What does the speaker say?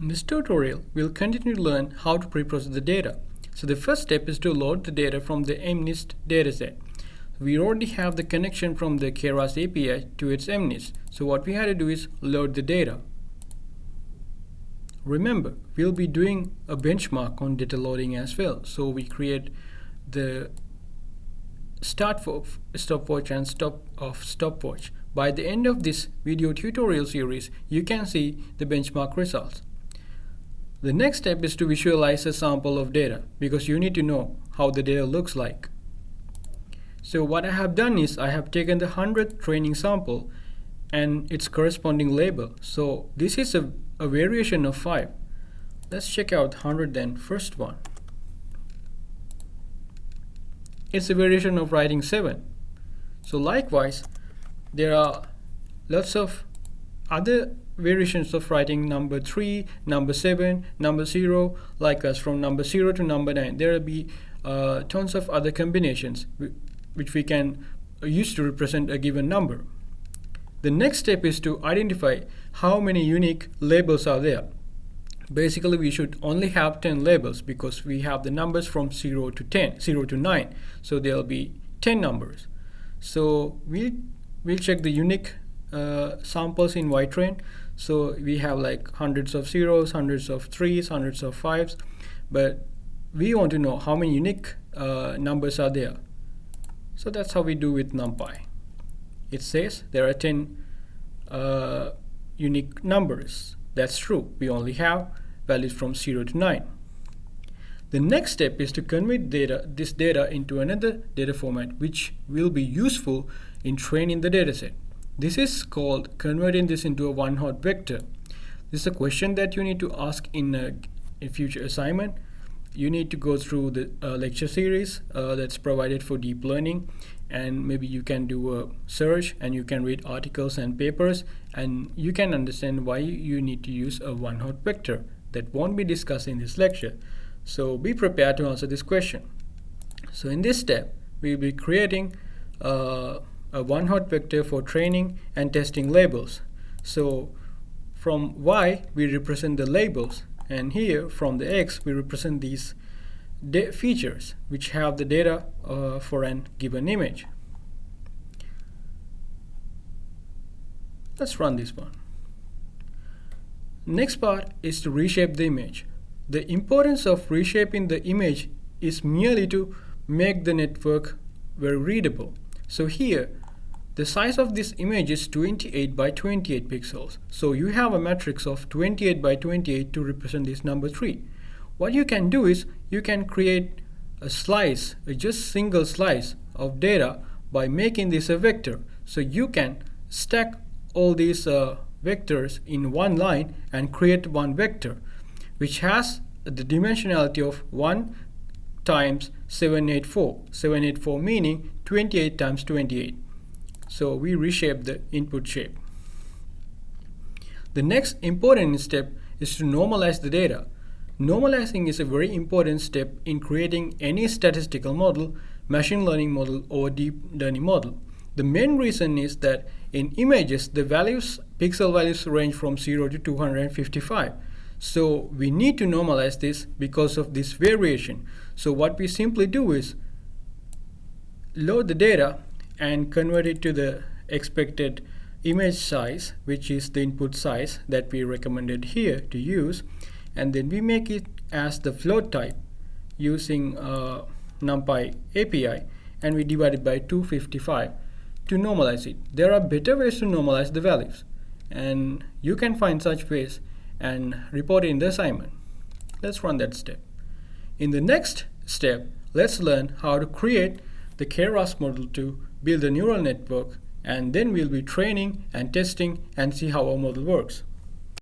In this tutorial, we'll continue to learn how to pre-process the data. So the first step is to load the data from the MNIST dataset. We already have the connection from the Keras API to its MNIST. So what we had to do is load the data. Remember, we'll be doing a benchmark on data loading as well. So we create the start for stopwatch and stop of stopwatch. By the end of this video tutorial series, you can see the benchmark results. The next step is to visualize a sample of data because you need to know how the data looks like. So what I have done is I have taken the 100th training sample and its corresponding label. So this is a, a variation of 5. Let's check out 100 then, first one. It's a variation of writing 7. So likewise, there are lots of other variations of writing number 3, number 7, number 0, like us from number 0 to number 9. There will be uh, tons of other combinations which we can use to represent a given number. The next step is to identify how many unique labels are there. Basically, we should only have 10 labels because we have the numbers from 0 to 10, 0 to 9. So there will be 10 numbers. So we'll, we'll check the unique uh, samples in YTrain. So we have like hundreds of zeros, hundreds of threes, hundreds of fives, but we want to know how many unique uh, numbers are there. So that's how we do with NumPy. It says there are 10 uh, unique numbers. That's true. We only have values from 0 to 9. The next step is to convert data, this data into another data format which will be useful in training the dataset. This is called converting this into a one-hot vector. This is a question that you need to ask in a, a future assignment. You need to go through the uh, lecture series uh, that's provided for deep learning and maybe you can do a search and you can read articles and papers and you can understand why you need to use a one-hot vector that won't be discussed in this lecture. So be prepared to answer this question. So in this step, we'll be creating uh, a one hot vector for training and testing labels. So from Y we represent the labels and here from the X we represent these features which have the data uh, for an given image. Let's run this one. Next part is to reshape the image. The importance of reshaping the image is merely to make the network very readable. So here the size of this image is 28 by 28 pixels. So you have a matrix of 28 by 28 to represent this number 3. What you can do is you can create a slice, a just single slice of data by making this a vector. So you can stack all these uh, vectors in one line and create one vector which has the dimensionality of 1 times 784. 784 meaning 28 times 28. So we reshape the input shape. The next important step is to normalize the data. Normalizing is a very important step in creating any statistical model, machine learning model, or deep learning model. The main reason is that in images, the values, pixel values range from 0 to 255. So we need to normalize this because of this variation. So what we simply do is load the data and convert it to the expected image size which is the input size that we recommended here to use and then we make it as the float type using uh, numpy API and we divide it by 255 to normalize it. There are better ways to normalize the values and you can find such ways and report in the assignment. Let's run that step. In the next step, let's learn how to create the Keras model to build a neural network and then we'll be training and testing and see how our model works.